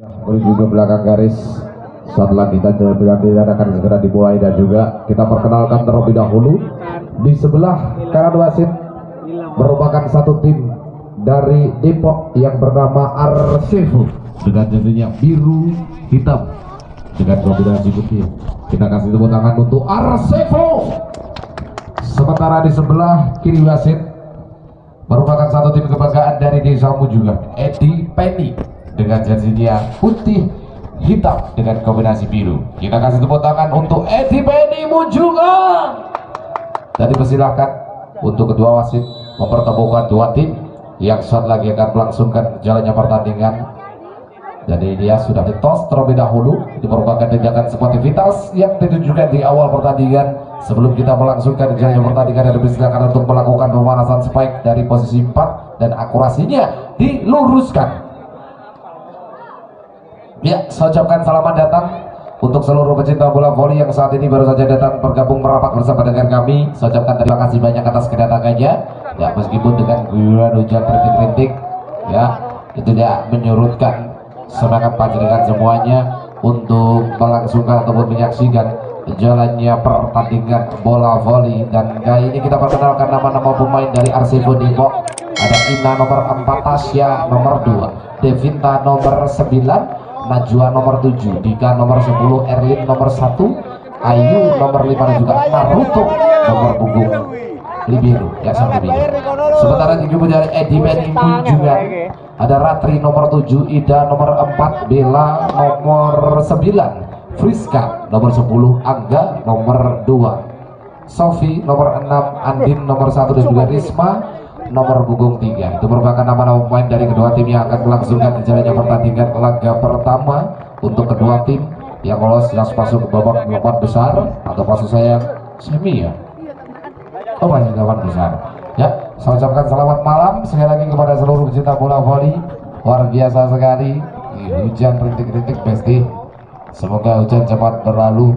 menuju ke belakang garis. Setelah kita tidak akan segera dimulai dan juga kita perkenalkan terlebih dahulu. Di sebelah kanan wasit merupakan satu tim dari Depok yang bernama Arsefu dengan jadinya biru hitam. Dengan kombinasi putih kita kasih tepuk tangan untuk Arsefu sementara di sebelah kiri wasit merupakan satu tim kebanggaan dari desamu juga Edi Penny dengan jersey dia putih hitam dengan kombinasi biru. Kita kasih tepuk tangan untuk Edi Penny Munjungan dan dipersilahkan untuk kedua wasit mempertemukan dua tim yang saat lagi akan melangsungkan jalannya pertandingan. Jadi dia sudah ditos terlebih dahulu. Itu merupakan tindakan sportivitas yang ditunjukkan di awal pertandingan. Sebelum kita melangsungkan jalannya pertandingan dan dipersilakan untuk melakukan pemanasan spike dari posisi 4 dan akurasinya diluruskan Ya, saya ucapkan selamat datang untuk seluruh pecinta bola voli yang saat ini baru saja datang bergabung merapat bersama dengan kami. Saya ucapkan terima kasih banyak atas kedatangannya. Ya, meskipun dengan guyuran hujan rintik-rintik, ya, itu tidak menyurutkan semangat panjenengan semuanya untuk melangsungkan ataupun menyaksikan jalannya pertandingan bola voli dan kali ini kita perkenalkan nama-nama pemain dari Arsivo Depok ada Ina nomor 4 Tasya nomor 2 Devinta nomor 9 Najwa nomor 7 Dika nomor 10 Erlin nomor 1 Ayu nomor 5 dan juga Naruto nomor punggung Libiru ya sampai biru sementara juga dari Edi Meni juga ada Ratri nomor 7 Ida nomor 4 Bella nomor 9 Friska nomor 10 Angga nomor 2 Sofi nomor 6 Andin nomor 1 dan juga Risma nomor punggung 3 itu merupakan nama-nama pemain dari kedua tim yang akan melangsungkan jalannya pertandingan laga pertama untuk kedua tim yang lolos jelas masuk ke babak delapan besar. Atau maksud saya semi ya? Oh masih delapan besar. Ya saya ucapkan selamat malam sekali lagi kepada seluruh pecinta bola voli. Luar biasa sekali. Hujan rintik-rintik pasti semoga hujan cepat berlalu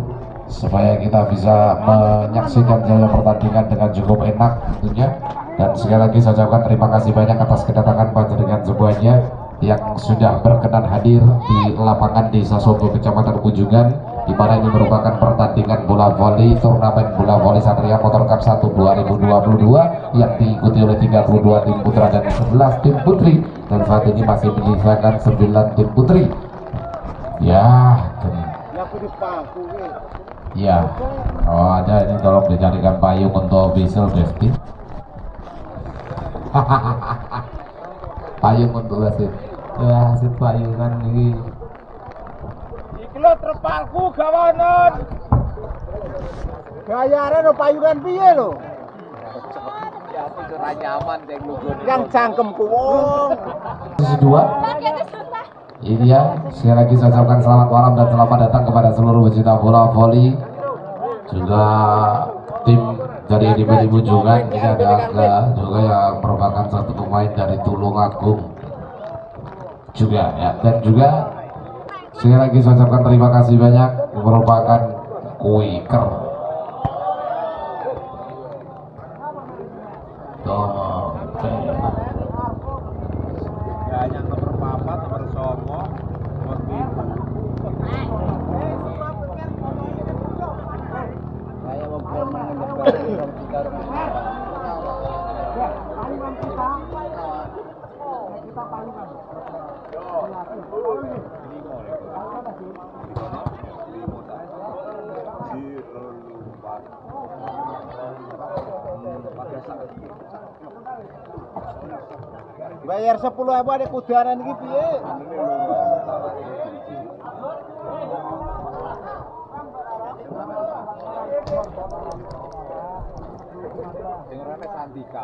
supaya kita bisa menyaksikan jalan pertandingan dengan cukup enak tentunya dan sekali lagi saya ucapkan terima kasih banyak atas kedatangan panjenengan semuanya yang sudah berkenan hadir di lapangan Desa Sogo Kecamatan Kunjungan. Di mana ini merupakan pertandingan bola voli turnamen bola voli Satria Motor Cup 1 2022 yang diikuti oleh 32 tim putra dan 11 tim putri. Dan saat ini masih menyisakan 9 tim putri. Ya ya. Oh ada ini tolong dicarikan payung untuk visual Devti payung untuk wasit. Ya wasit payungan ini. Iki lho trepalku gawanan gayane lho payungan piye ya lugu yang cangkemku wong sisi dua. Ini ya sekali lagi saya ucapkan selamat malam dan selamat datang kepada seluruh pecinta bola voli. Juga tim dari di Bali Jungan ini ada Aga juga yang merupakan satu pemain dari Tulungagung. Juga ya. Dan juga sekali lagi saya ucapkan terima kasih banyak merupakan Kuiker Tomo yang nomor papat nomor songo nomor pitu saya mau Bayar 10 apa ada kudaran iki piye? Sing nek Sandika.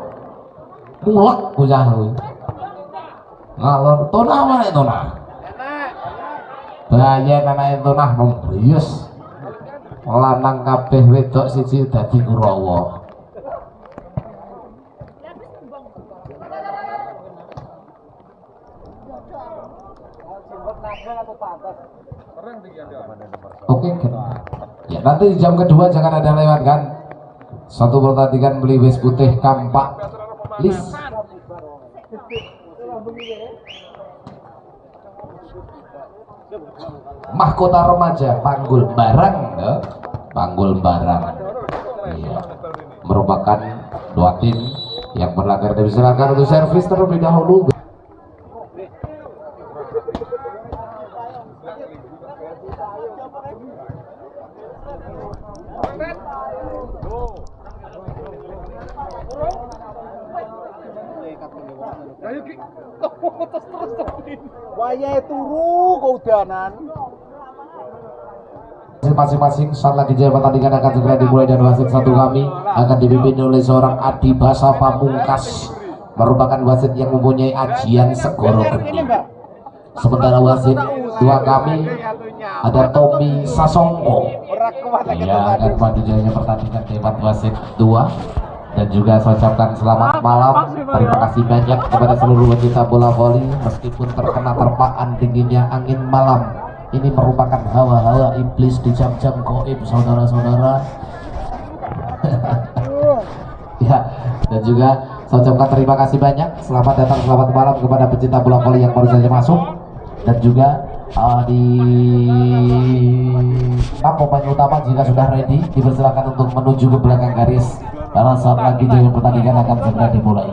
mulek bocah kuwi ngalor tona mana tona Enak. Bayan anak itu nah membrius lanang kabeh wedok siji dadi Kurawa Oke, kan? ya nanti di jam kedua jangan ada lewat kan. Satu pertandingan beli wis putih kampak Mahkota remaja panggul barang, ya. panggul barang. Iya. Merupakan dua tim yang berlaga dan silakan untuk servis terlebih dahulu. Waya turu keudanan. masing-masing saat lagi jaya pertandingan akan segera dimulai dan wasit satu kami akan dipimpin oleh seorang Adi Basa Pamungkas merupakan wasit yang mempunyai ajian segoro geni sementara wasit dua kami ada Tommy Sasongko. Ya akan maju jayanya pertandingan tempat wasit dua dan juga saya ucapkan selamat malam. terima kasih banyak kepada seluruh pecinta bola voli. Meskipun terkena terpaan dinginnya angin malam ini merupakan hawa-hawa iblis di jam-jam goib saudara-saudara. Ya dan juga saya ucapkan terima kasih banyak. Selamat datang selamat malam kepada pecinta bola voli yang baru saja masuk. Dan juga uh, di pemain utama jika sudah ready dipersilakan untuk menuju ke belakang garis karena saat lagi jaya pertandingan akan segera dimulai.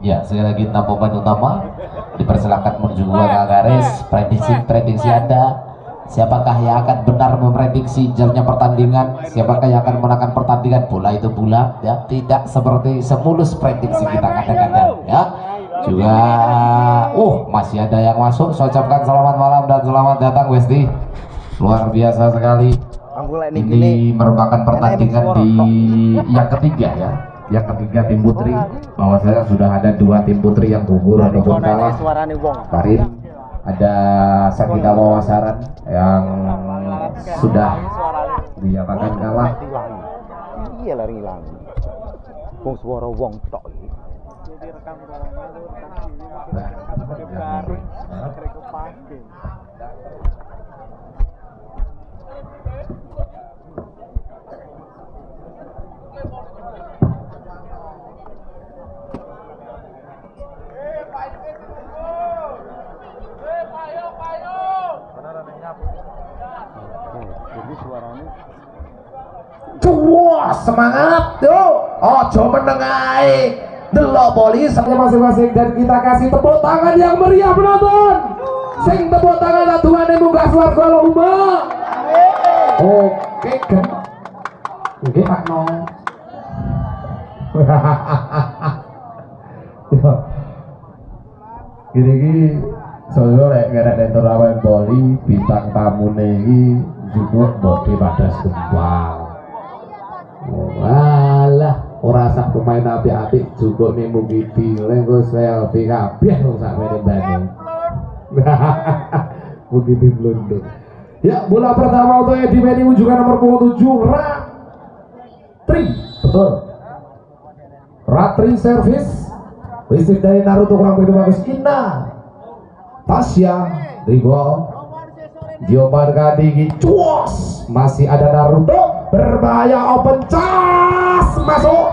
Ya sekali lagi enam pemain utama. Dipersilakan menuju belakang garis. prediksi prediksi anda. Siapakah yang akan benar memprediksi jalannya pertandingan? Siapakah yang akan menangkan pertandingan? Bola itu bulat ya. Tidak seperti semulus prediksi kita kadang-kadang ya. Juga uh masih ada yang masuk. Saya ucapkan selamat malam dan selamat datang Westi. Luar biasa sekali Ini gini. ini merupakan pertandingan di yang ketiga ya. Yang ketiga tim putri. Bahwa saya sudah ada dua tim putri yang gugur ataupun kalah. Kemarin ada Sakita Wawasaran yang sudah dinyatakan kalah. Iya lari hilang. Wong suara wong tok. Iki. Jadi suaranya Wah semangat yuk. Ojo menengai Delok polis masing-masing dan kita kasih tepuk tangan yang meriah penonton. Sing tepuk tangan Tuhan yang munggah suarga lomba Oke kan Oke Pak No. Gini gini Soalnya lek gak ada terawan boli bintang tamu nih juga bodi pada sumbang. Walah, ora sak pemain api-api juga nih mugi dileng selfie kabeh wong sak mene bane. Mugi diblundung. Ya, bola pertama untuk Edi Meni juga nomor punggung 7 Ratri. Betul. Ratri service. Listrik dari Naruto kurang begitu bagus. Ina. Tasya. Dribble. Diomarkan tinggi. Cuas. Masih ada Naruto. Berbahaya open cas. Masuk.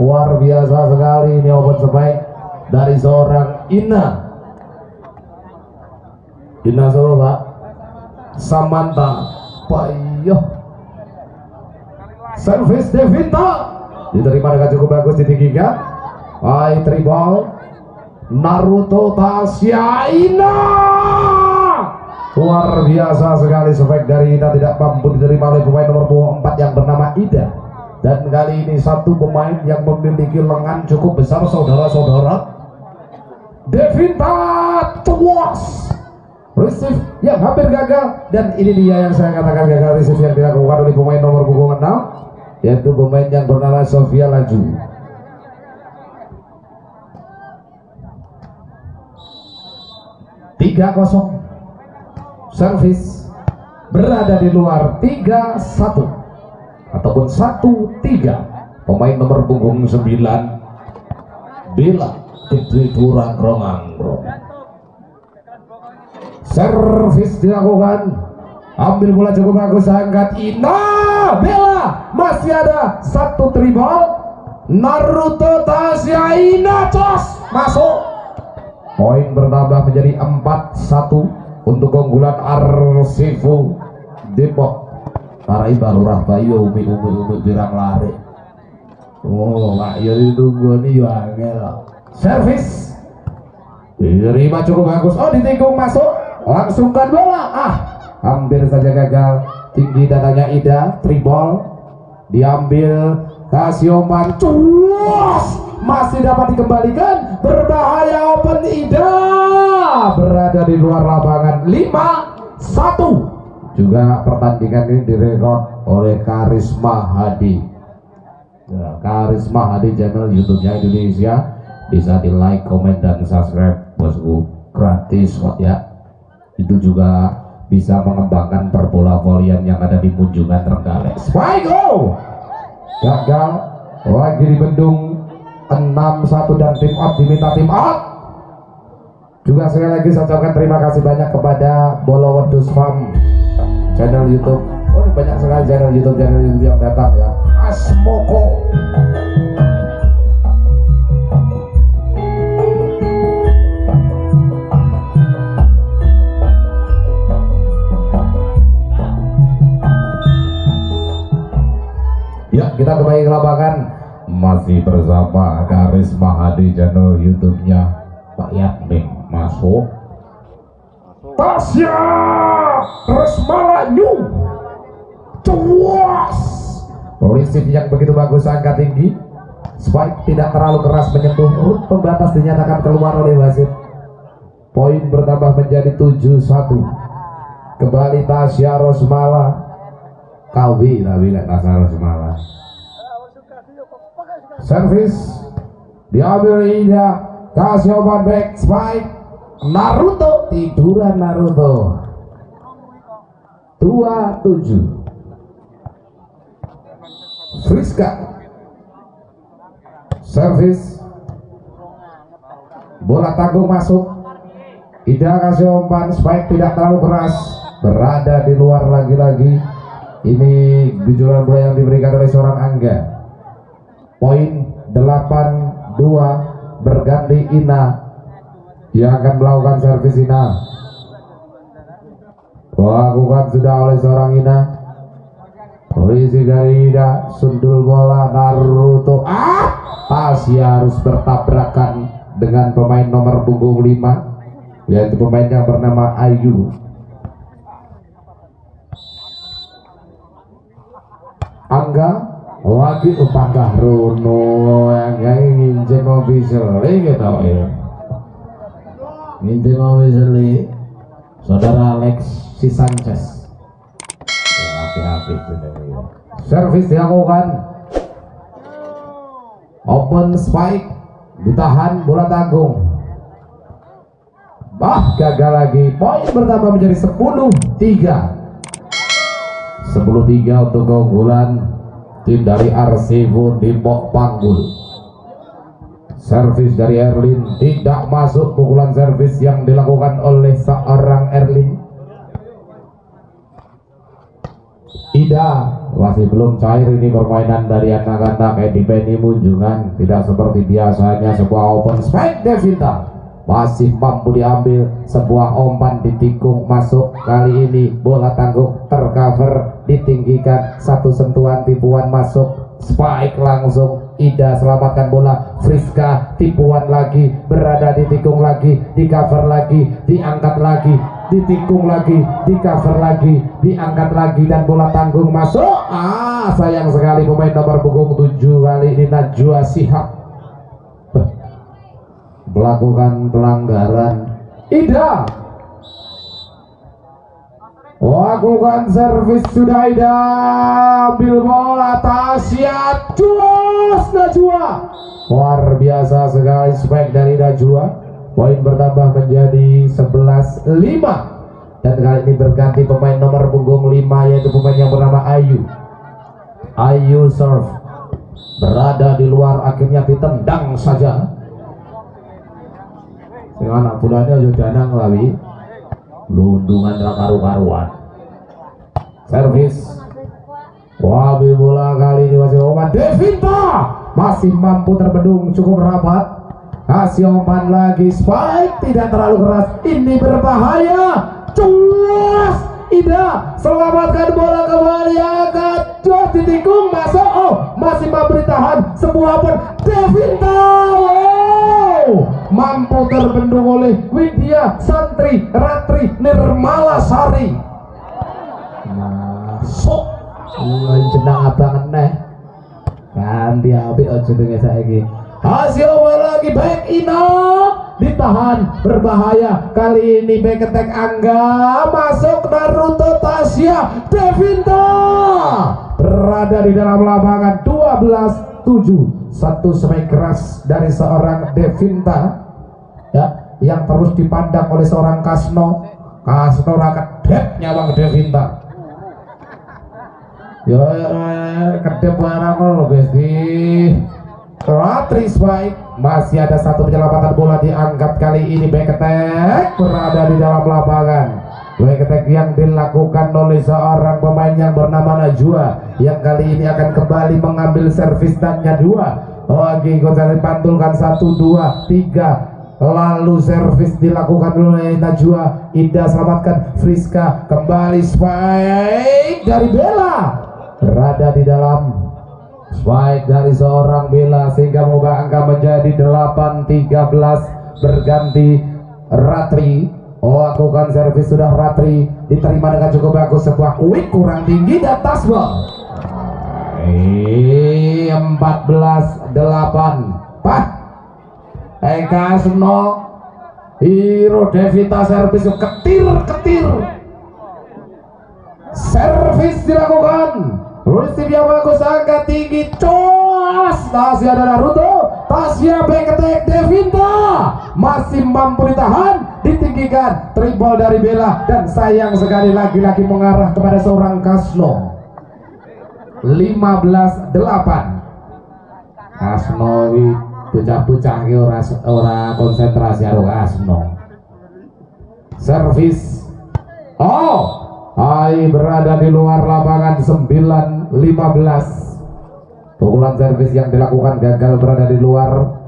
Luar biasa sekali ini open sebaik dari seorang Ina. Ina Solo Pak. Samantha. Payo. Service Devinta. Diterima dengan cukup bagus ditinggikan. Hai tribal Naruto Tasya Ina Luar biasa sekali spek dari Ida tidak mampu diterima oleh pemain nomor punggung 4 yang bernama Ida. Dan kali ini satu pemain yang memiliki lengan cukup besar saudara-saudara. Devinta Tuas receive yang hampir gagal. Dan ini dia yang saya katakan gagal receive yang dilakukan oleh pemain nomor punggung 6 yaitu pemain yang bernama Sofia Laju. 3-0 servis berada di luar 3-1 ataupun 1-3 pemain nomor punggung 9 Bila Fitri Turang Romangrong servis dilakukan. Ambil bola cukup bagus angkat. Ina Bella masih ada satu tribal. Naruto Tasya Ina cos masuk. Poin bertambah menjadi 4-1 untuk keunggulan Arsifu Depok. Tarai Lurah Bayu Umi Umi Umi Birang Lari. Oh Pak Yuri tunggu nih Wangel Servis. Diterima cukup bagus. Oh ditikung masuk. Langsungkan bola. Ah hampir saja gagal. Tinggi datanya Ida Tribol. Diambil Kasioman Cuas Masih dapat dikembalikan. Berbahaya Open Ida Berada di luar lapangan. 5 1 juga pertandingan ini direkod oleh Karisma Hadi. Ya, Karisma Hadi channel YouTube-nya Indonesia. Bisa di like, komen, dan subscribe. Bosku gratis kok ya. Itu juga bisa mengembangkan perbola volian yang ada di Munjungan Trenggalek. Oh gagal. Lagi di bendung 6-1 dan tim out diminta tim out juga sekali lagi saya ucapkan terima kasih banyak kepada Bolo Wedus Farm channel YouTube. Oh banyak sekali channel YouTube channel YouTube yang datang ya. Asmoko. Ya kita kembali ke lapangan masih bersama Karisma Hadi channel YouTube-nya Pak Yakmin masuk. Tasya Resmala New Cuas. Risif yang begitu bagus angka tinggi. Spike tidak terlalu keras menyentuh Rut pembatas dinyatakan keluar oleh wasit. Poin bertambah menjadi 7-1 Kembali Tasya Rosmala Kawi tapi nggak Tasya Rosmala Servis Diambil Ida Tasya open back Spike. Naruto tiduran Naruto. 27 Friska. Servis Bola tanggung masuk. Ida kasih umpan Spike tidak terlalu keras. Berada di luar lagi-lagi. Ini gujuran bola yang diberikan oleh seorang Angga Poin 8-2 Berganti Ina. Yang akan melakukan servis Ina. Lakukan sudah oleh seorang Ina. Polisi dari Ida Sundul bola Naruto. Ah! Tasya harus bertabrakan Dengan pemain nomor punggung 5 Yaitu pemain yang bernama Ayu. Angga lagi upangkah Runo yang kayak nginjem official gitu ya. Nginjem official saudara Alex si Sanchez. Hati-hati servis dilakukan. Open spike. Ditahan bola tanggung. Bah gagal lagi. Poin bertambah menjadi 10 3 10 3 untuk keunggulan tim dari Arsivo Depok Panggul. Servis dari Erlin tidak masuk. Pukulan servis yang dilakukan oleh seorang Erlin. Ida masih belum cair ini permainan dari anak-anak. Kayak di Penny Munjungan. Tidak seperti biasanya sebuah open spike Devita masih mampu diambil sebuah umpan ditikung masuk. Kali ini bola tanggung tercover ditinggikan satu sentuhan tipuan masuk. Spike langsung Ida selamatkan bola. Friska tipuan lagi berada di tikung lagi di cover lagi diangkat lagi ditikung lagi di cover lagi diangkat lagi dan bola tanggung masuk. Ah sayang sekali pemain nomor punggung 7 kali ini Najwa Sihab melakukan pelanggaran. Ida! Lakukan servis sudah Ida. Ambil bola Tasya Juas Najwa. Luar biasa sekali spek dari Najwa. Poin bertambah menjadi 11 5 dan kali ini berganti pemain nomor punggung 5 yaitu pemain yang bernama Ayu. Ayu serve berada di luar akhirnya ditendang saja anak bulannya sudah nang lawi lundungan karu-karuan. Servis. Wabi bola kali ini masih umpan Devinta! Masih mampu terbendung cukup rapat. Kasih umpan lagi spike. Tidak terlalu keras. Ini berbahaya. Cuas Ida selamatkan bola kembali. Angkat. Cuas ditikung masuk oh masih mampu ditahan. Sebuah pun Devinta mampu terbendung oleh Widya Santri Ratri Nirmala Sari. Masuk Mulai jenang abang neh ganti api aja dengan saiki. Hasil lagi back Ina. Ditahan berbahaya. Kali ini back attack Angga. Masuk Naruto Tasya Devinta berada di dalam lapangan 12 7 satu semek keras dari seorang Devinta ya yang terus dipandang oleh seorang Kasno. Kasno rakyat dep nyawang Devinta Yo, kedep barang lo guys di Ratri Spike masih ada satu penyelamatan bola diangkat kali ini. Attack berada di dalam lapangan. Attack yang dilakukan oleh seorang pemain yang bernama Najwa yang kali ini akan kembali mengambil servis dannya dua Oke, Gonzales pantulkan satu dua tiga lalu servis dilakukan oleh Najwa. Indah selamatkan Friska kembali Spike dari Bella. Berada di dalam. Spike dari seorang Bella sehingga mengubah angka menjadi 8-13 berganti Ratri. Oh lakukan servis sudah Ratri. Diterima dengan cukup bagus. Sebuah quick kurang tinggi dan tasbol eh 14 8 Pak Eka Seno Hero Devita servis ketir ketir. Servis dilakukan. Yang bagus angkat tinggi Cos Tasya ada Naruto Tasya back attack Devinta. Masih mampu ditahan Ditinggikan. Triple dari Bella Dan sayang sekali lagi-lagi mengarah kepada seorang Kasno. 15-8 Kasno Bocah-bocah ora ora konsentrasi karo Kasno Servis. Oh Ai berada di luar lapangan 9-15 Pukulan servis yang dilakukan gagal berada di luar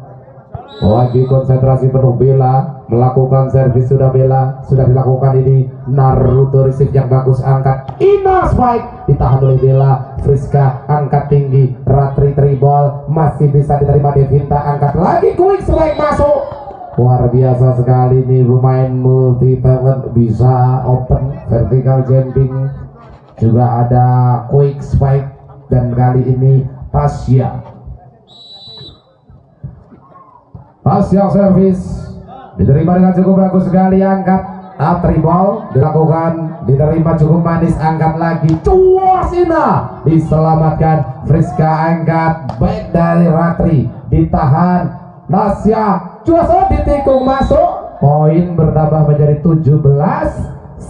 Lagi konsentrasi penuh Bella Melakukan servis sudah Bella Sudah dilakukan ini. Naruto receive yang bagus Angkat. Ina spike Ditahan oleh Bella. Friska angkat tinggi. Ratri tribal Masih bisa diterima Devinta. Angkat lagi quick strike masuk. Luar biasa sekali nih pemain multi talent bisa open vertical jumping. Juga ada quick spike. Dan kali ini Tasya service diterima dengan cukup bagus sekali angkat Atri ball dilakukan diterima cukup manis angkat lagi cuasina diselamatkan Friska angkat baik dari Ratri ditahan Nasya Cuaca ditikung masuk poin bertambah menjadi 17 9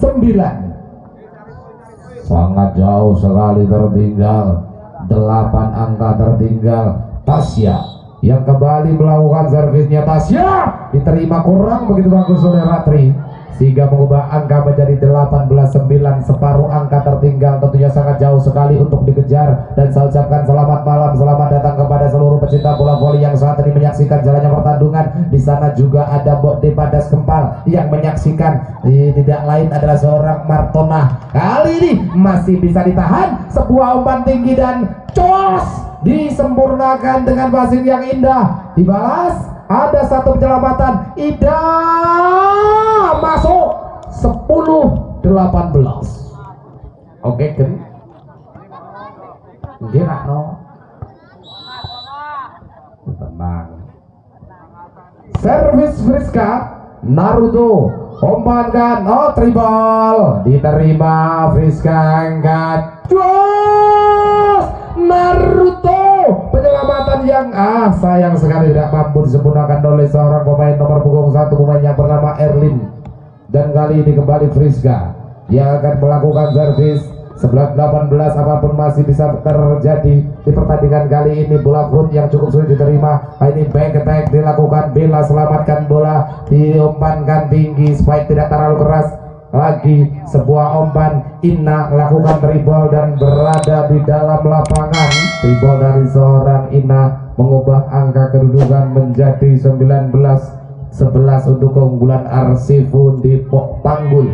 sangat jauh sekali tertinggal 8 angka tertinggal Tasya yang kembali melakukan servisnya Tasya. Diterima kurang begitu bagus oleh Ratri. Sehingga mengubah angka menjadi 18-9 separuh angka tertinggal tentunya sangat jauh sekali untuk dikejar dan saya ucapkan selamat malam. Selamat datang kepada seluruh pecinta bola voli yang saat ini menyaksikan jalannya pertandungan. Di sana juga ada Mbok Depadas Kempal yang menyaksikan. Eh, tidak lain adalah seorang Martona. Kali ini masih bisa ditahan. Sebuah umpan tinggi dan cos disempurnakan dengan pasir yang indah. Dibalas ada satu penyelamatan. Ida masuk 10 18 oke kan nak no tenang. Servis Friska Naruto. Umpankan oh tribal. Diterima Friska angkat Jos Naruto. Penyelamatan yang ah sayang sekali tidak mampu disempurnakan oleh seorang pemain nomor punggung satu pemain yang bernama Erlin. Dan kali ini kembali Friska. Yang akan melakukan servis 11-18 apa pun masih bisa terjadi di pertandingan kali ini. Bola foot yang cukup sulit diterima. Ini back attack dilakukan. Bella selamatkan bola diumpankan tinggi supaya tidak terlalu keras lagi sebuah umpan Ina lakukan dribble dan berada di dalam lapangan. Dribble dari seorang Ina mengubah angka kedudukan menjadi 19 11 untuk keunggulan Arsifun di Panggul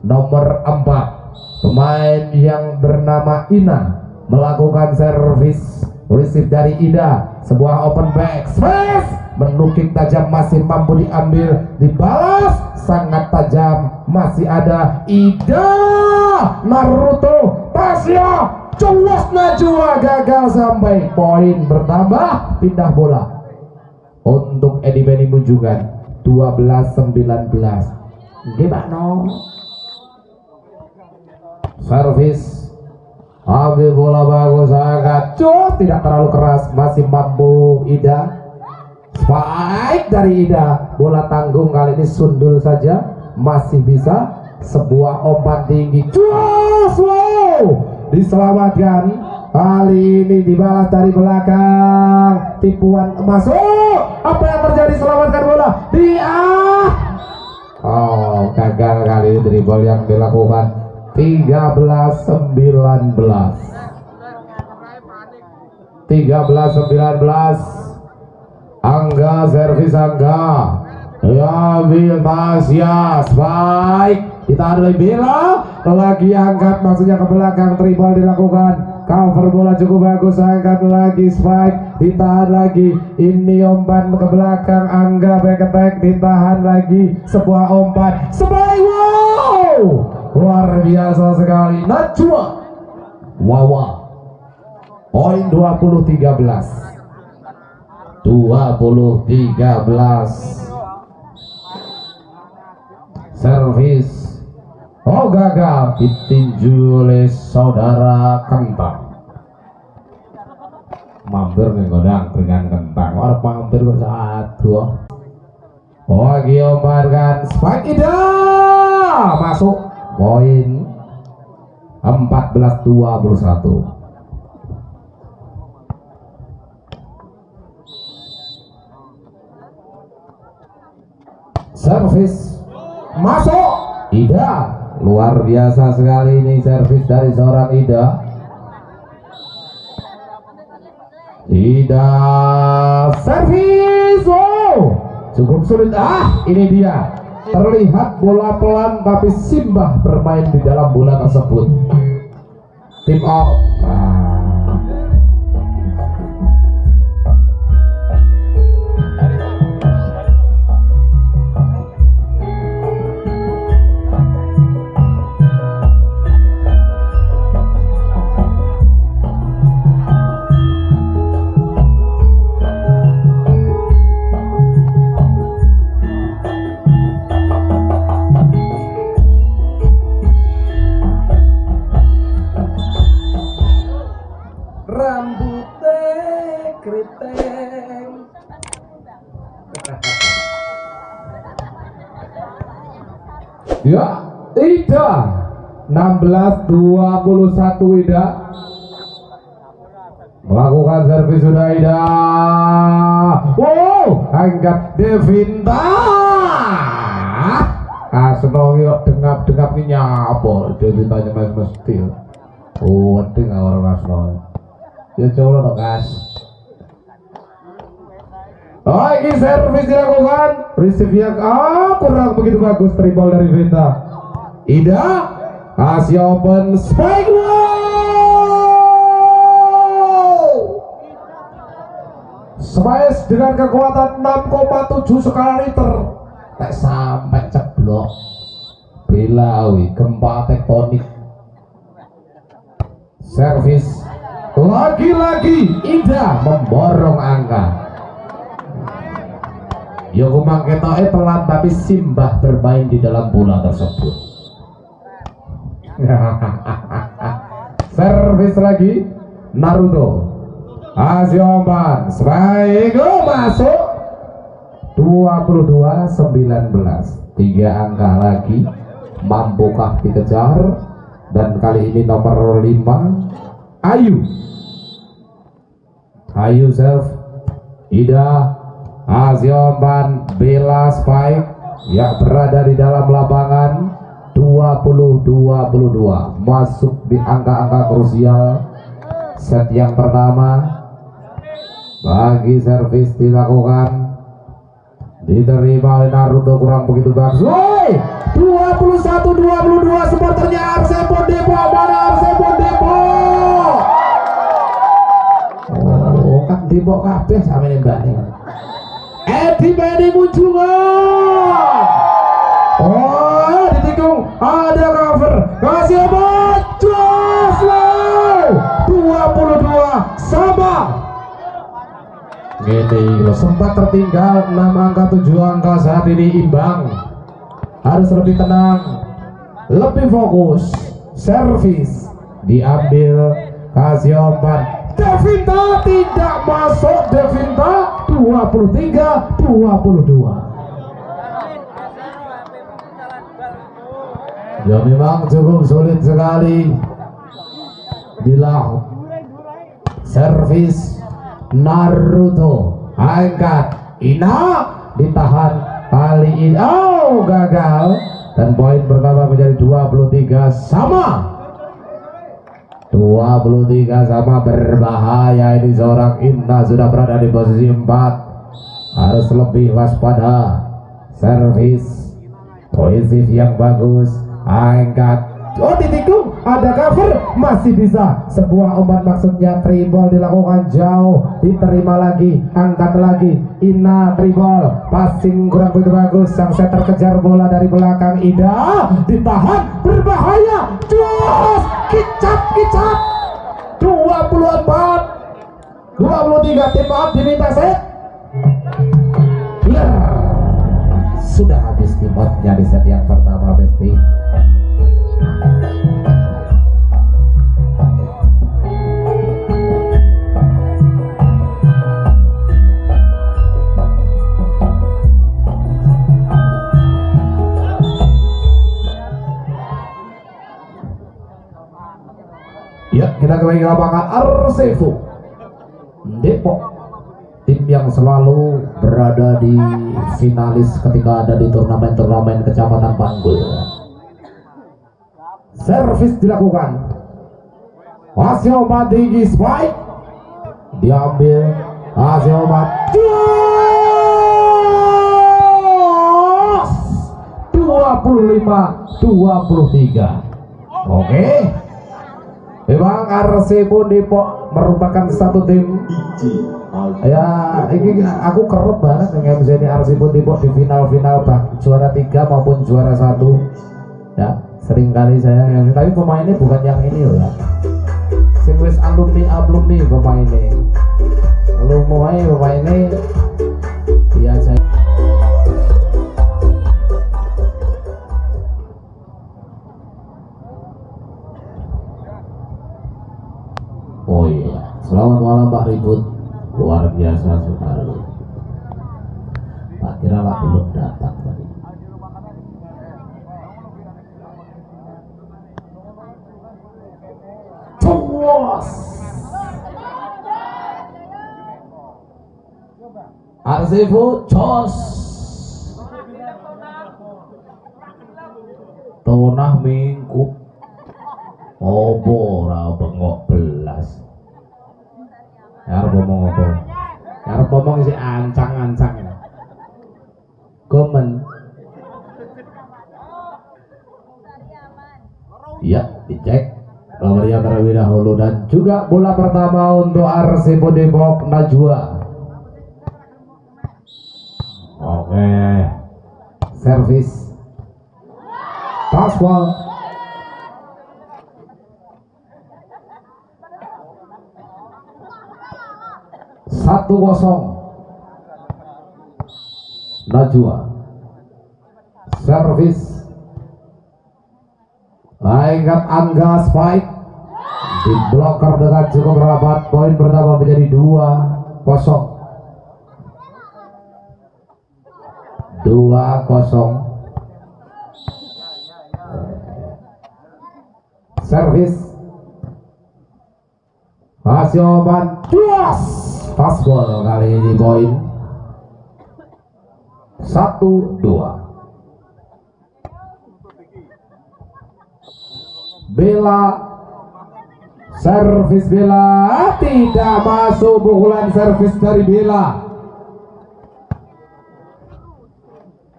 nomor 4 Pemain yang bernama Ina melakukan servis receive dari Ida sebuah open back space. Menukik tajam masih mampu diambil. Dibalas. Sangat tajam. Masih ada Ida Naruto Tasya cuas Najwa gagal sampai poin bertambah pindah bola. Untuk Edi Beni Munjungan 12-19 gimana? Servis ambil bola bagus sangat cuy tidak terlalu keras. Masih mampu Ida. Spike dari Ida. Bola tanggung kali ini sundul saja. Masih bisa. Sebuah umpan tinggi. Cuy wow diselamatkan. Kali ini dibalas dari belakang. Tipuan masuk. Apa yang terjadi? Selamatkan bola. Dia oh gagal kali ini dribble yang dilakukan 13 19 13 19 Angga servis Angga. Ya ambil Tasya spike kita ada bela lagi angkat maksudnya ke belakang tribal dilakukan. Cover bola cukup bagus angkat lagi spike. Ditahan lagi. Ini umpan ke belakang Angga back attack ditahan lagi. Sebuah umpan. Spike wow luar biasa sekali. Najwa. Wawa. Poin 20 13 20 13 servis. Oh gagal. Ditinju oleh saudara kentang. Mampir nih godang dengan kentang. Orang mampir kok satu. Oh Giomar kan spike masuk poin 14 21 servis masuk. Ida luar biasa sekali ini servis dari seorang Ida. Ida servis. Oh cukup sulit. Ah ini dia terlihat bola pelan tapi Simbah bermain di dalam bola tersebut tim out nah. Ya, Ida 16 21 Ida melakukan servis sudah Ida. Wow, angkat Devinta. Kasno yuk dengap-dengap ini nyapa Devintanya mas mesti. Oh, ting orang Kasno. Ya coba dong, Kas. Oh ini servis dilakukan. Receive yang ah, kurang begitu bagus Tribal dari Vita. Ida Kasih open Spike wow Smash dengan kekuatan 6,7 skala liter. Tak sampai ceblok. Bilawi gempa tektonik. Servis. Lagi-lagi Ida memborong angka Ya kumang ketoke pelan tapi Simbah bermain di dalam bola tersebut. Servis lagi Naruto. Asioman Spaigo masuk. 22 19 tiga angka lagi. Mampukah dikejar? Dan kali ini nomor 5 Ayu. Ayu Self Ida Azioman Bella Spike yang berada di dalam lapangan 20-22 masuk di angka-angka krusial. Set yang pertama. Bagi servis dilakukan. Diterima oleh Naruto kurang begitu bagus. Woi! 21 22 supporternya Arsepo Depok mana Arsepo Depok oh kan Depok kabeh sama ini mbak. Edi Bedi Munjungan oh ditikung ada cover. Kasih Joslo 22 sama. Ini sempat tertinggal 6 angka 7 angka saat ini imbang. Harus lebih tenang lebih fokus servis diambil kasih obat. Devinta tidak masuk Devinta 23 22 Ya memang cukup sulit sekali. Dilang Servis Naruto Angkat Ina Ditahan Kali ini Oh gagal. Dan poin pertama menjadi 23 Sama 23 sama berbahaya. Ini seorang Inna sudah berada di posisi 4 harus lebih waspada. Servis. Positif yang bagus. Angkat. Oh ditikung ada cover masih bisa. Sebuah umpan maksudnya tribal dilakukan jauh diterima lagi angkat lagi. Ina tribal passing kurang begitu bagus. Sang setter kejar bola dari belakang. Ida ditahan berbahaya. Jos kicap kicap. 24 23 tim maaf diminta set. Sudah habis timotnya di set yang pertama Besti Ya, kita kembali ke lapangan. Arsevo. Depok. Tim yang selalu berada di finalis ketika ada di turnamen-turnamen kecamatan Panggul. Servis dilakukan. Hasil obat tinggi spike. Diambil. Hasil obat. Jos 25 23 Oke Memang Arsepo Depok merupakan satu tim. Ya ini aku kerut banget dengan MC ini Arsepo Depok di final-final bak. Juara tiga maupun juara satu. Ya sering kali saya yang tapi pemainnya bukan yang ini loh ya. Sing wis alumni alumni pemainnya. Lu mulai pemainnya biasa Oh iya, selamat malam Pak Ribut. Luar biasa sekali. Tak kira Pak belum datang tadi. Coblos. Arsifu. Tonah mingkup. Opo ora bengok belas. Arep ngomong apa? Arep ngomong isi ancang-ancang. Komen. Iya, dicek. Nomornya terlebih dahulu dan juga bola pertama untuk Arsipo Depok Najwa. Oke. Servis. Paswal. Satu kosong. Najwa. Servis Ingat Angga Spike. Di blocker dengan cukup rapat poin pertama menjadi dua kosong. dua kosong. Servis Hasioman Duas Fastball kali ini poin Satu dua. Bella Servis Bella Tidak masuk pukulan servis dari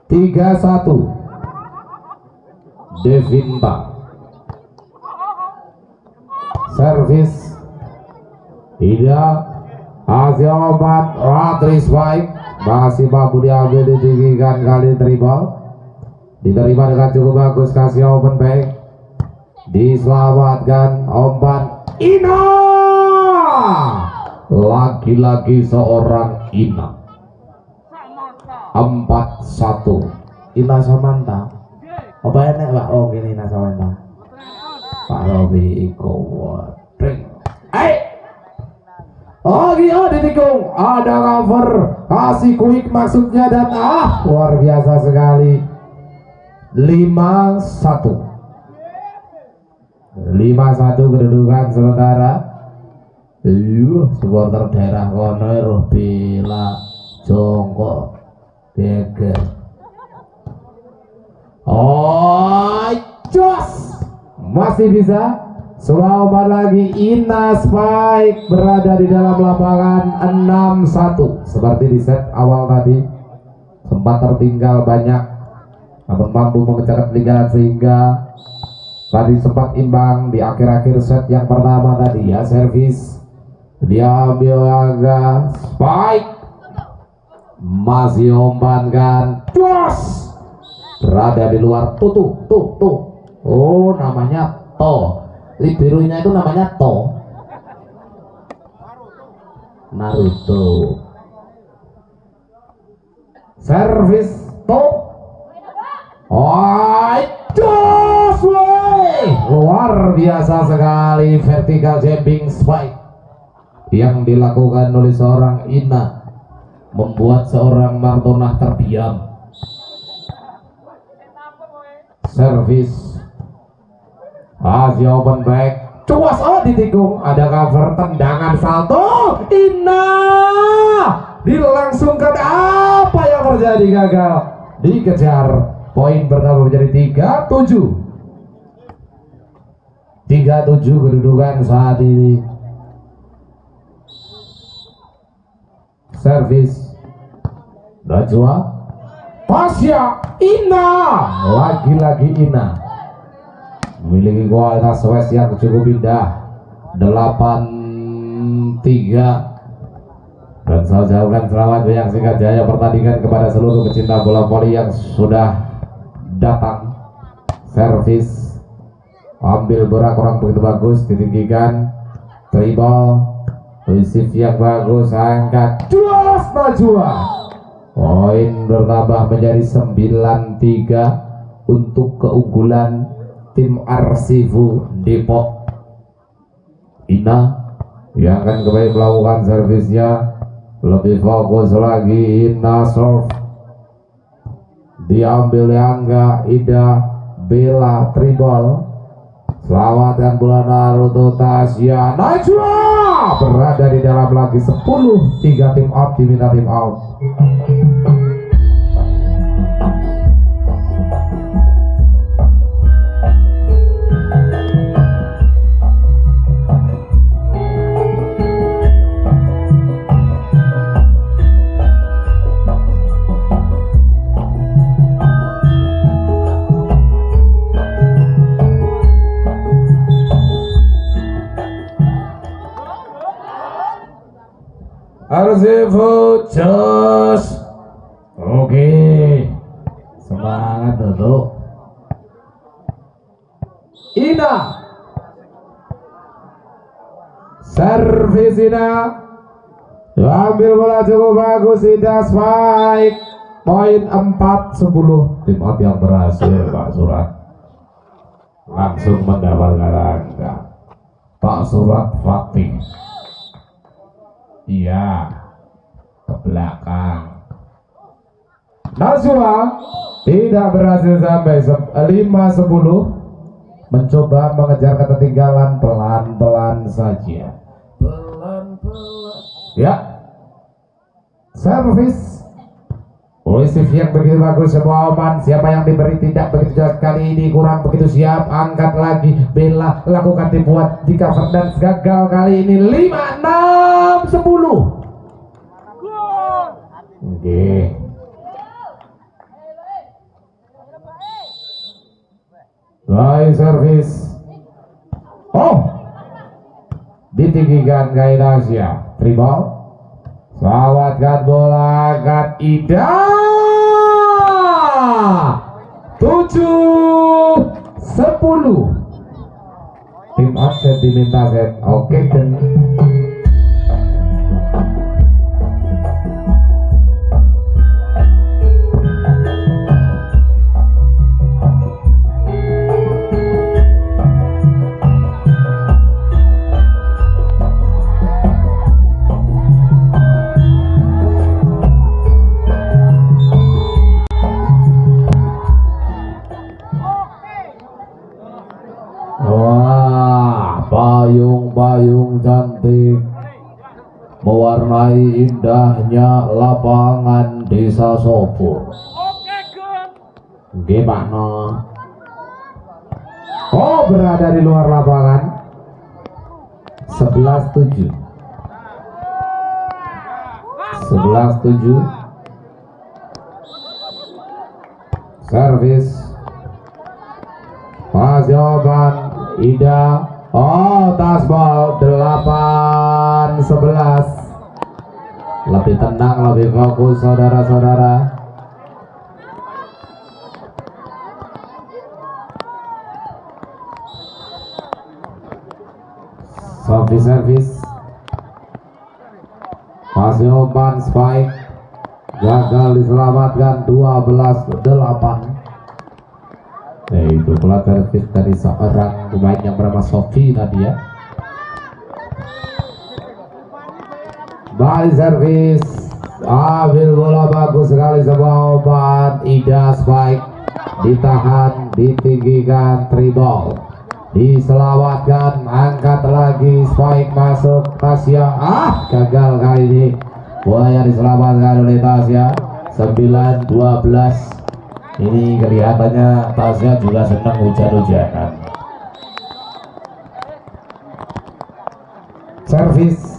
Tiga satu Devinta. Servis. Tidak Hasil obat Ratris baik Masih mampu diambil ditinggikan kali dribble Diterima dengan cukup bagus Kasih open back. Diselamatkan Omban Ina. Lagi-lagi seorang Ina. Empat satu. Ina Samanta Apa enak pak? Oh gini Ina Samanta Pak Robi Iko Wadring Eh Oh iya ditikung. Ada cover. Kasih quick maksudnya dan ah Luar biasa sekali. 5-1 5-1 kedudukan sementara. Iya supporter daerah kono roh bila jongkok. Geger. Oh jos. Masih bisa Selamat lagi Ina Spike berada di dalam lapangan 6-1 seperti di set awal tadi sempat tertinggal banyak namun mampu mengejar ketinggalan sehingga tadi sempat imbang di akhir-akhir set yang pertama tadi. Ya servis dia ambil agak Spike masih umpankan jos! Berada di luar tuh tuh oh namanya to liberonya itu namanya to. Naruto. Servis to. Oh luar biasa sekali vertical jumping spike yang dilakukan oleh seorang Ina membuat seorang Martonah terdiam. Servis Asia open back cuas oh ditikung. Ada cover tendangan salto. Ina dilangsungkan apa yang terjadi gagal? Dikejar. Poin pertama menjadi 37 37 kedudukan saat ini. Servis. Najwa Pasya Ina lagi-lagi Ina memiliki kualitas West yang cukup indah. 8 3 dan saya ucapkan selamat menyaksikan jaya pertandingan kepada seluruh pecinta bola voli yang sudah datang. Servis. Ambil bola kurang begitu bagus ditinggikan. Dribble receive yang bagus angkat. Juas Najwa poin bertambah menjadi 9-3 untuk keunggulan tim Arsifu Depok. Ina yang akan kembali melakukan servisnya. Lebih fokus lagi Ina serve diambil Angga Ida Bella Tribal selamatkan bola Naruto Tasya. Najwa berada di dalam lagi 10 tiga tim out diminta tim out Arsifu Jos Oke. Semangat dulu Ina. Servis Ina Ambil bola cukup bagus Ina Spike. Poin 4 10 Tim yang berhasil Pak Surat. Langsung mendapatkan Pak Surat Fatih Iya, ke belakang. Naswa tidak berhasil sampai 5-10 mencoba mengejar ketertinggalan pelan-pelan saja. Pelan-pelan. Ya. Servis. Posisi yang begitu bagus semua aman. Siapa yang diberi tidak begitu jelas kali ini kurang begitu siap. Angkat lagi. Bela lakukan tipuan cover dan gagal kali ini 5 6 10. Oke. Baik servis. Oh. Ditinggikan ke Indonesia. Tribal. Selamatkan bola akan Ida. Tujuh sepuluh. Tim absen diminta set. Oke dan mewarnai indahnya lapangan Desa Sopo. Gimana? Oh, berada di luar lapangan. 11 7. 11 7. Servis Mas jawaban Ida Oh tasbol 8 11 Lebih tenang lebih fokus saudara-saudara. Servis servis Masih umpan spike. Gagal diselamatkan 12 8 yaitu pelat servis dari seorang pemain yang bernama Sofi tadi ya balik servis ambil bola bagus sekali sebuah obat Ida Spike ditahan ditinggikan tribal. Diselamatkan angkat lagi Spike masuk Tasya. Ah gagal kali ini. Bola yang diselamatkan oleh Tasya. 9 12 ini kelihatannya Tasya juga senang hujan-hujanan. Servis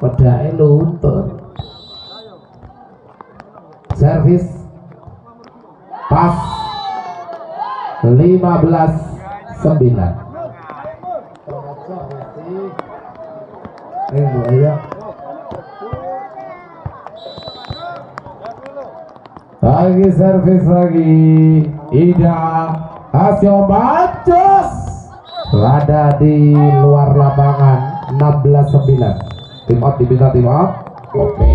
pedai luntur servis pas 15 9 Eh, buaya. Lagi servis lagi. Ida hasil bacos. Berada di luar lapangan 16 9. Tim out diminta tim out. Oke.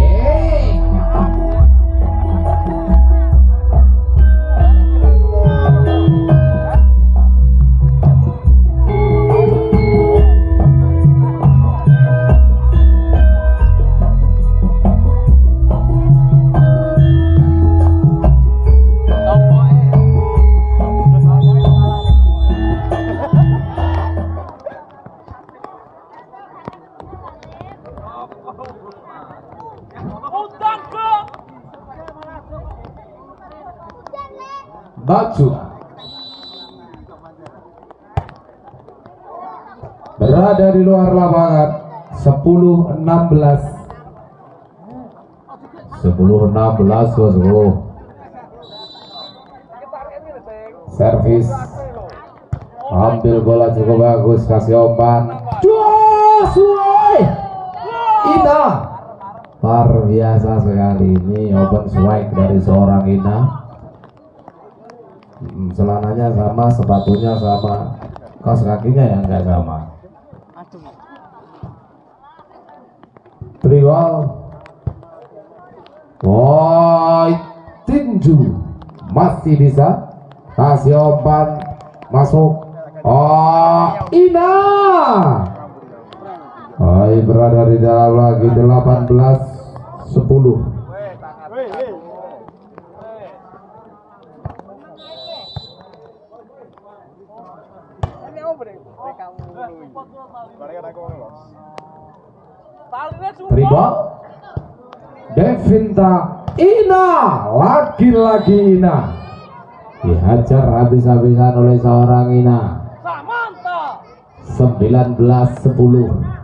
Batu. Berada di luar lapangan 10 16 10 16 bosku servis. Ambil bola cukup bagus kasih umpan. Joshua biasa sekali ini open swag dari seorang Ina Hmm, celananya sama sepatunya sama. Kaos kakinya yang enggak sama. Triwal. Woi tinju. Masih bisa. Kasih umpan masuk. Oh Ina. Hai berada di dalam lagi 18 10 Ini apa deh? Tribo Devinta Ina. Lagi-lagi Ina. Dihajar habis-habisan oleh seorang Ina. 19 10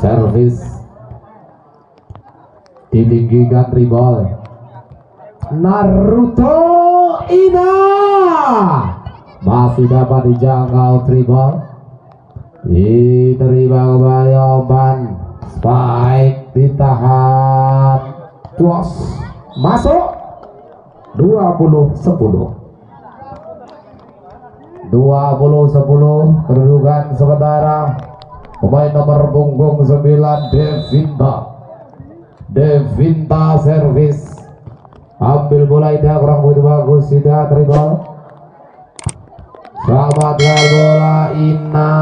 servis ditinggikan tribol Naruto Ina masih dapat dijangkau tribol diterima kembali umpan spike ditahan. Tuas. Masuk. 20 10 20 10 kedudukan sementara. Pemain nomor punggung 9 Devinta. Devinta servis. Ambil bola indah kurang begitu bagus. Tidak terima selamat bola Ina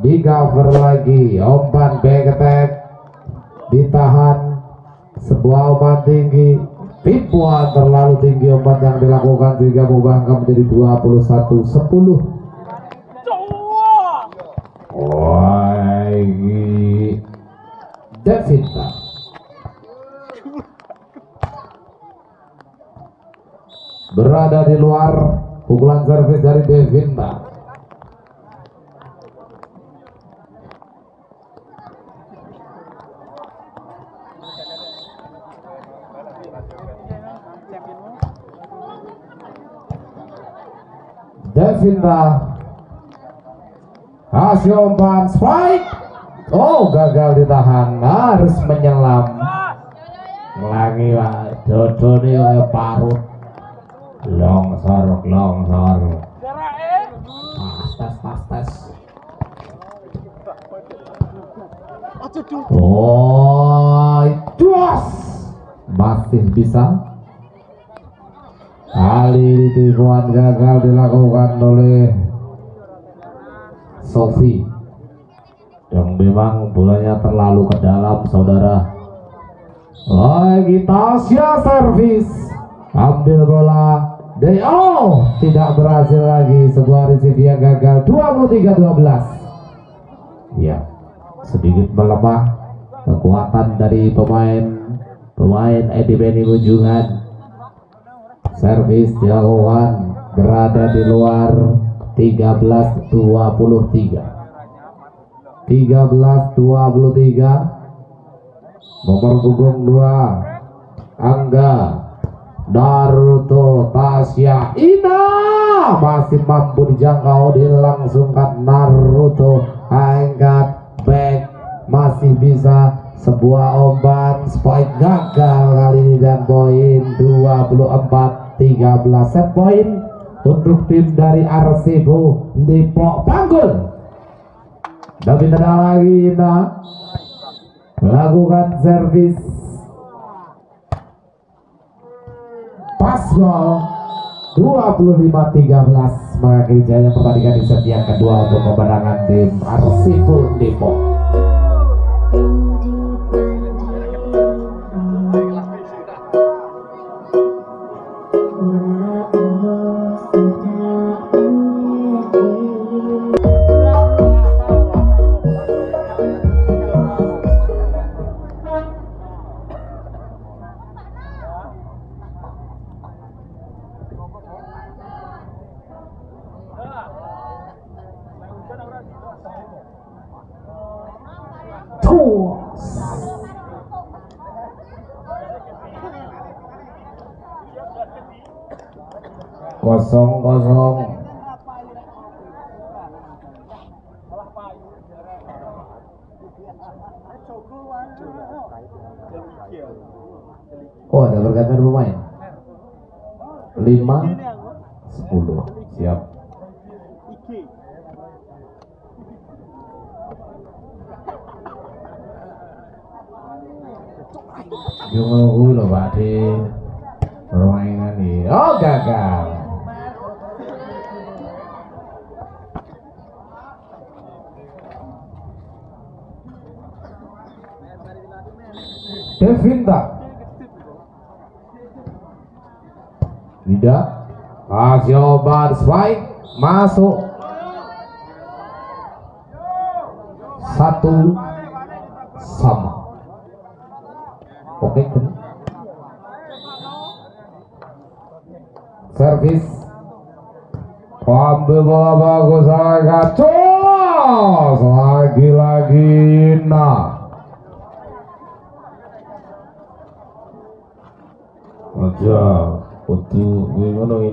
di cover lagi umpan attack ditahan sebuah umpan tinggi. Tipuan terlalu tinggi umpan yang dilakukan sehingga membangkang menjadi 21 10 Wah, ini Devita. Berada di luar pukulan servis dari Devita. Devita Hasil umpan spike. Oh, gagal ditahan. Harus menyelam. Lagi pak, Dodo nih kayak parut. Longsor, longsor. Pastes, pastes. Oh, dos. Masih bisa. Kali ini tipuan gagal dilakukan oleh Sofi yang memang bolanya terlalu ke dalam saudara lagi Tasya servis ambil bola DO tidak berhasil lagi. Sebuah receive yang gagal. 23-12 ya sedikit melemah kekuatan dari pemain. Pemain Edi Beni Ujungan servis dilakukan berada di luar 13 23 13 23 nomor punggung 2 Angga Naruto Tasya Ina masih mampu dijangkau dilangsungkan Naruto. Angkat back. Masih bisa sebuah umpan spike gagal kali ini dan poin 24 13 set point untuk tim dari Arsibo Depok Panggul David ada lagi Ina. Melakukan servis pas gol 25-13 mengakhiri jaya pertandingan di set yang kedua untuk kemenangan tim Arsibo Depok kosong kosong Oh ada pergantian pemain. Lima, sepuluh. Siap. Di permainan ini. Oh gagal. Devinta tidak. Kasih obat spike masuk. Satu sama. Oke kan? servis. Ambil bola bagus agak cos lagi-lagi nah aja kudu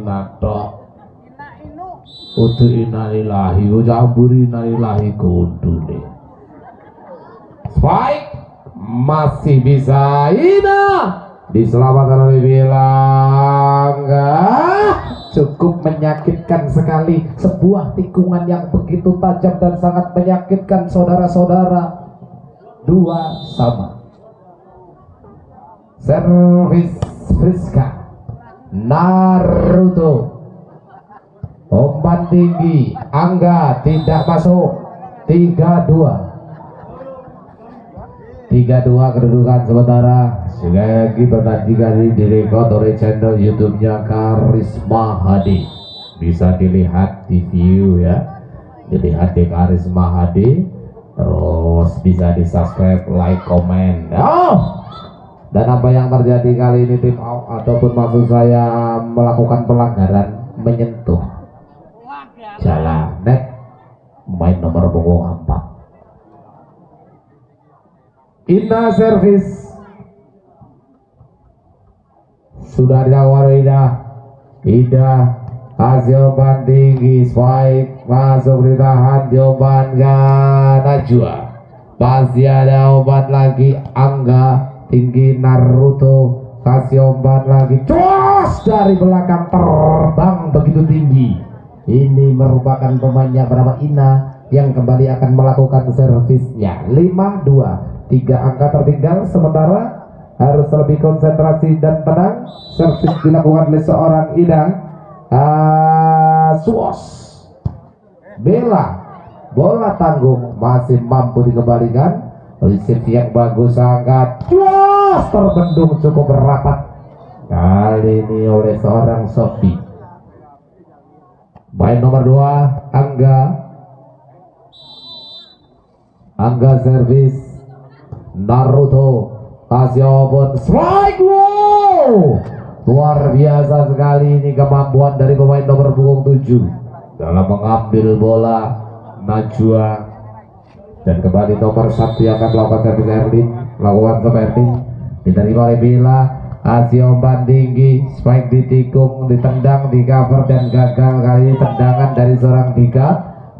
kuwi ngono inatok kudu inalilahi kudu amburi inalilahi kudune. Spike masih bisa Ina. Diselamatkan oleh Bilangga cukup menyakitkan sekali sebuah tikungan yang begitu tajam dan sangat menyakitkan saudara-saudara. Dua sama. Servis Friska Naruto. Umpan tinggi. Angga tidak masuk. 32 32 kedudukan sementara. Sekali lagi pertandingan ini direkod oleh channel YouTube-nya Karisma Hadi. Bisa dilihat di view ya. Dilihat di Karisma Hadi. Terus bisa di subscribe like comment oh dan apa yang terjadi kali ini tim ataupun maksud saya melakukan pelanggaran menyentuh jalan. Net main nomor punggung 4 Inna service. Sudah dilakukan Ida Ida hasil tinggi spike masuk ditahan jawaban Najwa. Masih ada umpan lagi Angga tinggi Naruto kasih umpan lagi. Cus dari belakang terbang begitu tinggi. Ini merupakan pemainnya bernama Ina yang kembali akan melakukan servisnya. 5-2 tiga angka tertinggal. Sementara harus lebih konsentrasi dan tenang. Servis dilakukan oleh seorang Ina uh, Suos Bella bola tanggung masih mampu dikembalikan receive yang bagus sangat. Yes, terbendung cukup rapat. Kali ini oleh seorang Sofi main nomor dua Angga. Angga servis Naruto kasih open strike wow! Luar biasa sekali ini kemampuan dari pemain nomor punggung 7 dalam mengambil bola Najwa dan kembali nomor satu yang akan melakukan servis Erlin melakukan seperti diterima oleh Bila umpan tinggi spike ditikung ditendang di cover dan gagal kali ini tendangan dari seorang Dika.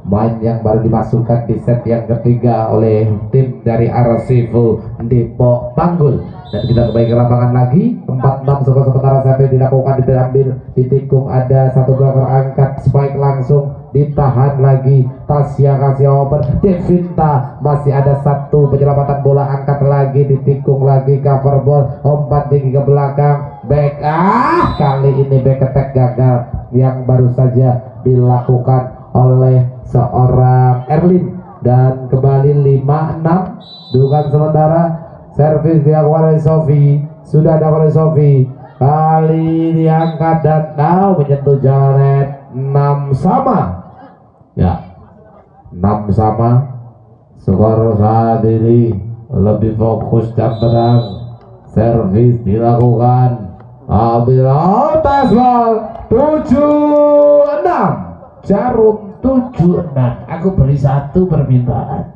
Main yang baru dimasukkan di set yang ketiga oleh tim dari Arsifu Depok Panggul. Dan kita kembali ke lapangan lagi. 4-6 skor sementara sampai dilakukan diambil ditikung ada satu gol angkat spike langsung ditahan lagi. Tasya kasih open Devinta masih ada satu penyelamatan bola angkat lagi ditikung lagi cover ball umpan tinggi ke belakang. Back ah kali ini back attack gagal. Yang baru saja dilakukan oleh seorang Erlin. Dan kembali 5-6 dugaan sementara. Servis dilakukan oleh Sofi. Sudah ada oleh Sofi. Kali diangkat dan now menyentuh jalan 6 sama ya. 6 sama skor saat ini lebih fokus dan tenang. Servis dilakukan. Ambil atas bal 76 jarum 76 aku beri satu permintaan.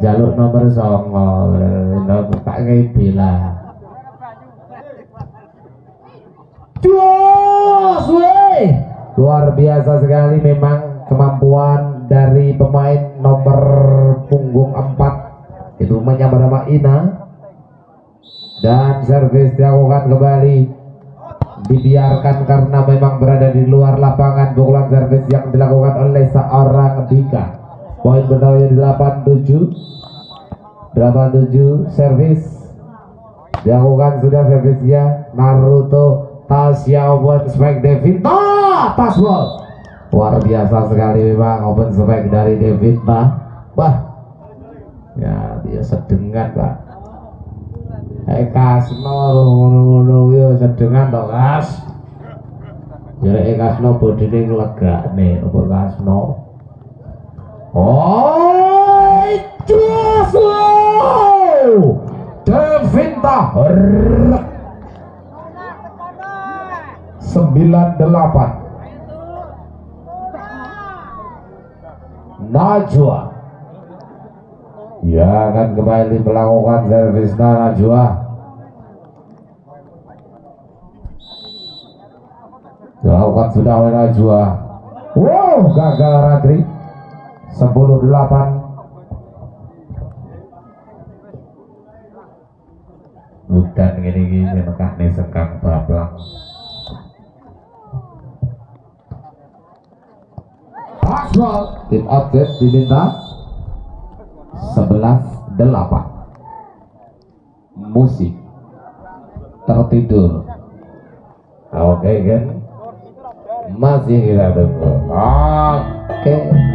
Jalur nomor songo. Nomor tak bila Jos, weh luar biasa sekali memang kemampuan dari pemain nomor punggung 4 itu menyambar nama Ina. Dan servis dilakukan kembali. Dibiarkan karena memang berada di luar lapangan. Pukulan servis yang dilakukan oleh seorang Dika. Poin bertambahnya di 87 87 servis. Dilakukan sudah servisnya Naruto Tasya open spike Devita Tasbol luar biasa sekali memang open spike dari Devita wah. Ya dia sedengan pak? Eh kasno ngono-ngono yo sedengan to kas. Jadi eh kasno bodine nglegakne. Apa kasno Oh Joshua Devinta sembilan delapan Najwa. Ya akan kembali melakukan servis Najwa. Dilakukan sudah oleh Najwa. Wow gagal Radri. 10 delapan. Bukan gini-gini Mekah sekang bablang Tim outlet diminta 11 8 musik tertidur. Oke kan masih kita tunggu oke. Ya,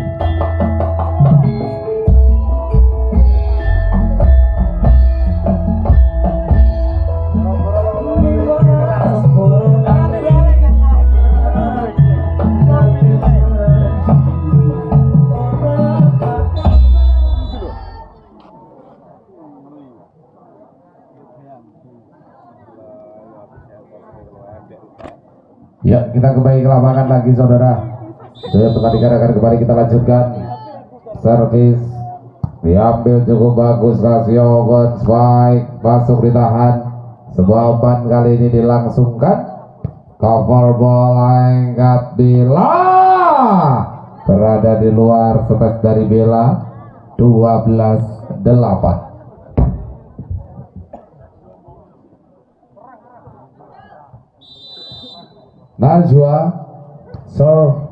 kita kembali ke lapangan lagi saudara. Jadi pertandingan akan kembali kita lanjutkan. Servis diambil cukup bagus kasih open spike masuk ditahan. Sebuah umpan kali ini dilangsungkan. Cover bola angkat Bella berada di luar space dari Bella 12 8 Najwa serve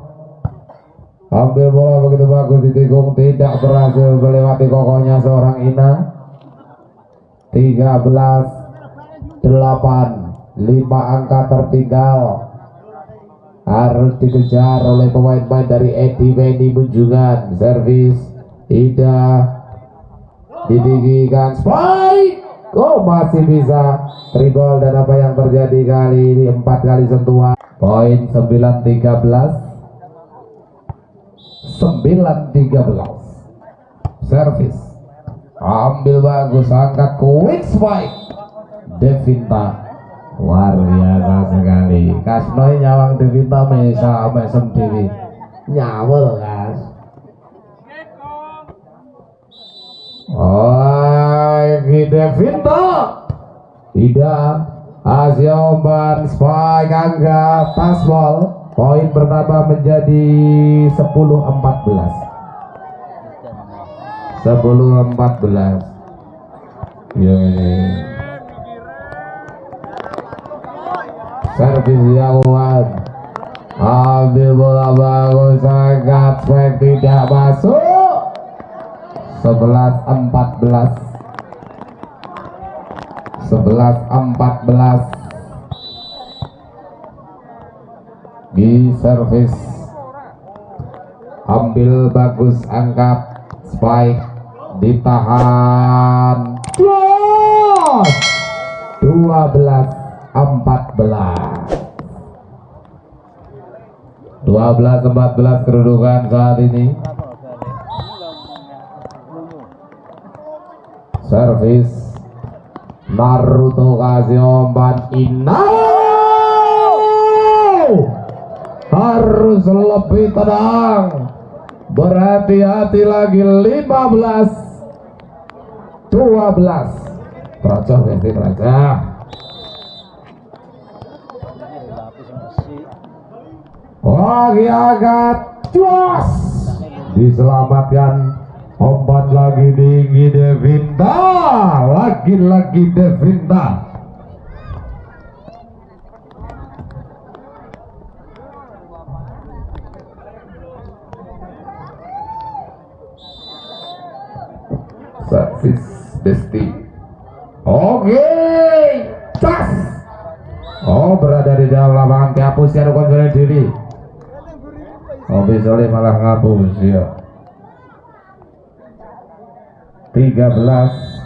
ambil bola begitu bagus ditikung. Tidak berhasil melewati kokohnya seorang Ina. 13 8 5 angka tertinggal. Harus dikejar oleh pemain-pemain dari Edi Benny Munjungan servis Ida ditinggikan. Spike! Oh masih bisa. Tribal dan apa yang terjadi kali ini? Empat kali sentuhan poin 9 13 9 13 servis. Ambil bagus angkat quick spike Devinta. Luar biasa sekali. Kasnoi nyawang Devinta mesa mesem dewi nyawel kas. Oh, Devinta. Tidak Asia Omban Spike Angga Tasbol poin bertambah menjadi 10 14 10 14 ya servis Yawan ambil bola bagus sangat Spike tidak masuk. 11 14 11 14 di servis ambil bagus angkat. Spike ditahan. Close! 12 14 12 14 kedudukan saat ini. Servis Naruto kasih umpan Ina harus lebih tenang. Berhati-hati lagi 15 12 Raja Messi Raja. Lagi agak Jos Diselamatkan Umpan lagi tinggi Devinta Lagi-lagi Devinta Servis Desti. Oke Cas. Oh berada di dalam lapangan. Kehapus ya kontrol diri. Oh bisa malah ngapus ya 13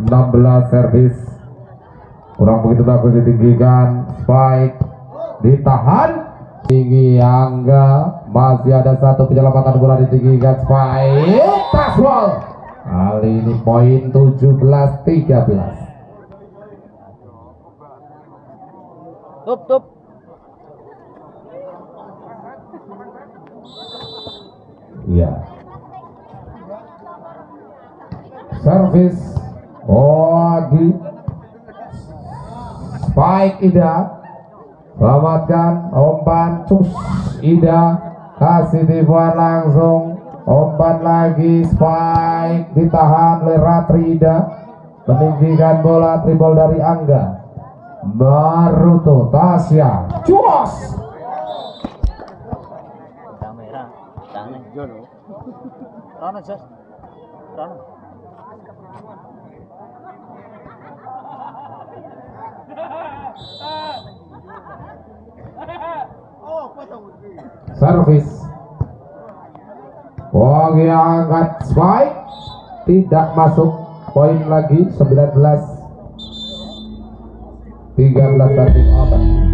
16 servis. Kurang begitu bagus ditinggikan. Spike ditahan. Tinggi angga. Masih ada satu penyelamatan bola ditinggikan. Spike taswal kali ini poin 17 13 Tup tup. Iya. Servis Oagi Spike Ida. Selamatkan. Umpan Cus Ida. Kasih tipuan langsung. Umpan lagi. Spike Ditahan oleh Ratri Ida. Meninggikan bola tribol dari Angga. Baruto Tasya. Cus! Kamera. Tangan. Jono. Rono Jos. Rono. Servis Wong yang angkat spike tidak masuk poin lagi 19 13 satu apa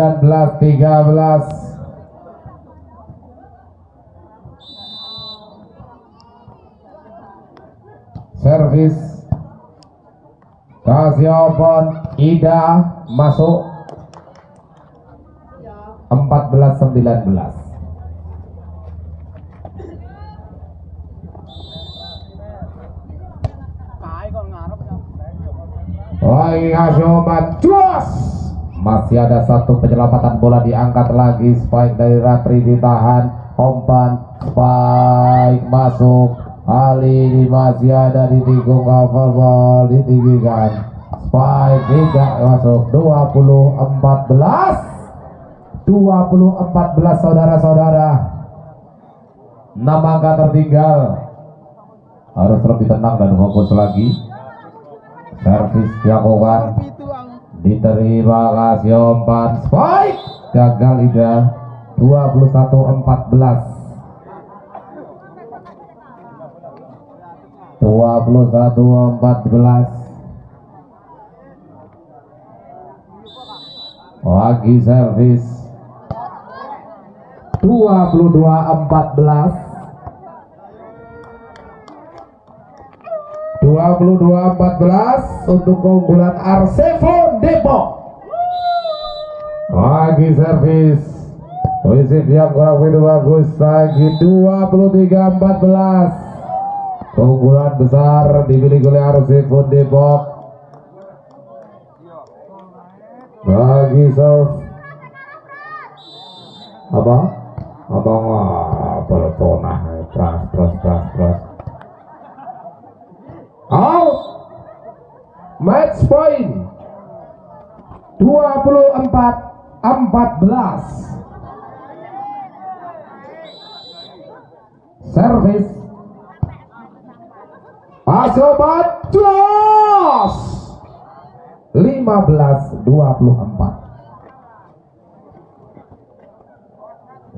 sembilan belas tiga belas. Servis. Kasih open. Ida masuk. empat belas sembilan belas. Lagi kasih open Jos masih ada satu penyelamatan bola diangkat lagi. Spike dari Ratri ditahan. Umpan spike masuk. Ali masih ada di tikung cover ditinggikan. Spike tidak masuk. 20 14 20 14 saudara-saudara. 6 angka tertinggal. Harus lebih tenang dan fokus lagi. Servis dilakukan diterima kasih umpan spike gagal Ida. 21 14 21 14 lagi servis. 22 14 22-14 untuk keunggulan Arsefon Depok. Lagi servis. Posisi yang kurang begitu bagus lagi 23-14 keunggulan besar dimiliki oleh Arsefon Depok. Lagi serve apa? Abang apa? Tonah match point. 24 14 servis Asobat Jos 15 24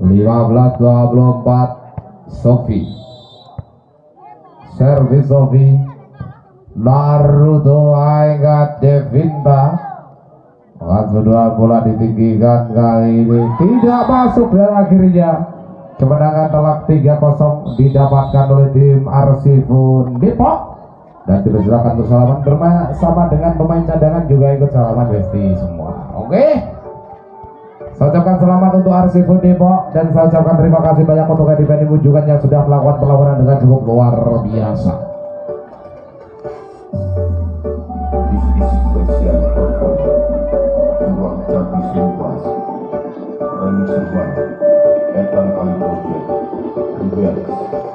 15 24 Sofi servis Sofi Naruto Aigat Devinta. Angkat kedua bola ditinggikan kali ini. Tidak masuk dan akhirnya kemenangan telak 3-0 didapatkan oleh tim Arsifun Depok. Dan dipersilakan untuk salaman bersama dengan pemain cadangan juga ikut salaman Besti semua. Oke? Saya ucapkan selamat untuk Arsifun Depok dan saya ucapkan terima kasih banyak untuk Mujukan yang sudah melakukan perlawanan dengan cukup luar biasa This is special. Performance Ruang Jati Sumpas Remix Ruang Etan Kali Project Remix